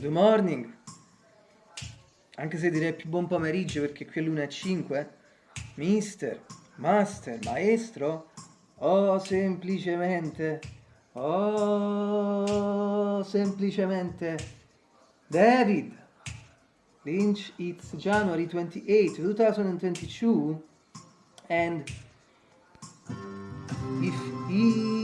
good morning, anche se direi più buon pomeriggio perché qui è l'una e 5, mister, master, maestro, o semplicemente, o semplicemente, David, Lynch, it's January 28, 2022, and if he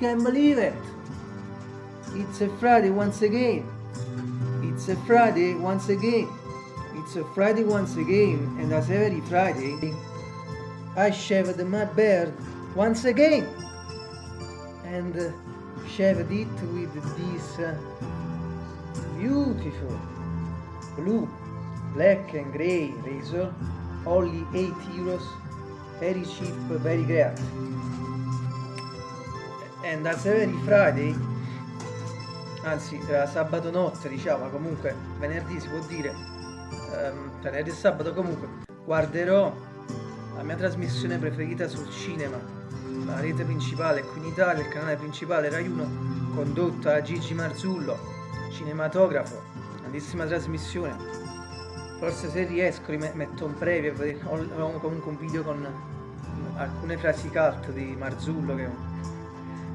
can believe it. It's a Friday once again. It's a Friday once again. It's a Friday once again and as every Friday. I shaved my beard once again. And uh, shaved it with this uh, beautiful blue black and gray razor. Only 8 euros. Very cheap very great and as every Friday anzi era sabato notte diciamo comunque venerdì si può dire um, venerdì e sabato comunque guarderò la mia trasmissione preferita sul cinema la rete principale qui in Italia, il canale principale Rai 1, condotta da Gigi Marzullo, cinematografo, grandissima trasmissione. Forse se riesco metto un previo, o comunque un video con alcune frasi cult di Marzullo che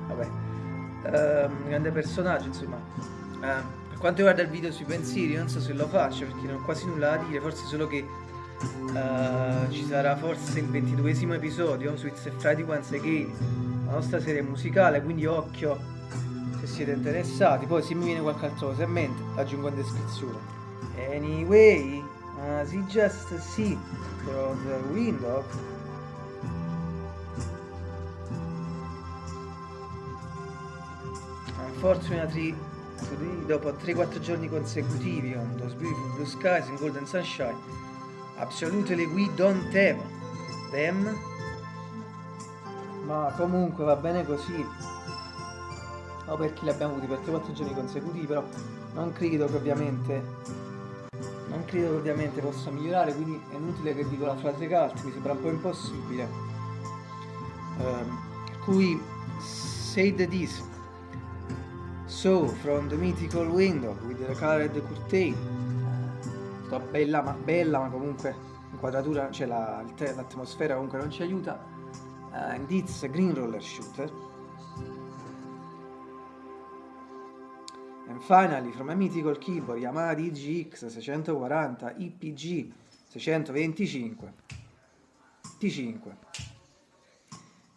vabbè, uh, grande personaggio insomma. Uh, per quanto riguarda il video sui pensieri non so se lo faccio perché non ho quasi nulla da dire, forse solo che Uh, ci sarà forse il ventiduesimo episodio su It's a Friday Once Again, la nostra serie musicale, quindi occhio se siete interessati. Poi se mi viene qualche altra cosa in mente, aggiungo in descrizione. Anyway, as you just see through the window, unfortunately today, dopo 3-4 giorni consecutivi on those beautiful blue skies and golden sunshine, Absolutely we don't have them. Ma comunque va bene così. O per chi li abbiamo avuti per 3-4 giorni consecutivi, però non credo che ovviamente non credo che ovviamente possa migliorare, quindi è inutile che dico la frase cult, mi sembra un po' impossibile. Um, per cui said this. So, from the mythical window with the colored curtain, sto bella ma, bella, ma comunque l'inquadratura, cioè l'atmosfera la, comunque non ci aiuta. Uh, and it's green roller shooter. And finally, from a mythical keyboard Yamaha DGX 640 IPG 625 T5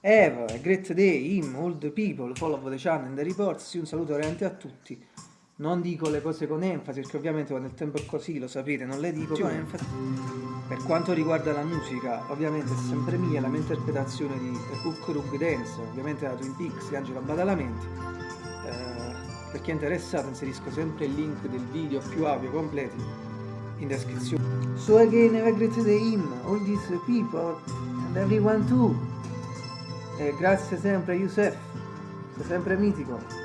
Have a great day, him, all the people, follow the channel and the reports. Un saluto veramente a tutti. Non dico le cose con enfasi perché ovviamente quando il tempo è così lo sapete non le dico con enfasi. Per quanto riguarda la musica ovviamente è sempre mia la mia interpretazione di Hook Rug Dance ovviamente da Twin Peaks di Angelo Badalamenti. Eh, per chi è interessato inserisco sempre il link del video più audio completi in descrizione. So again have a great day in all these people and everyone too grazie sempre Youssef. Sei sempre mitico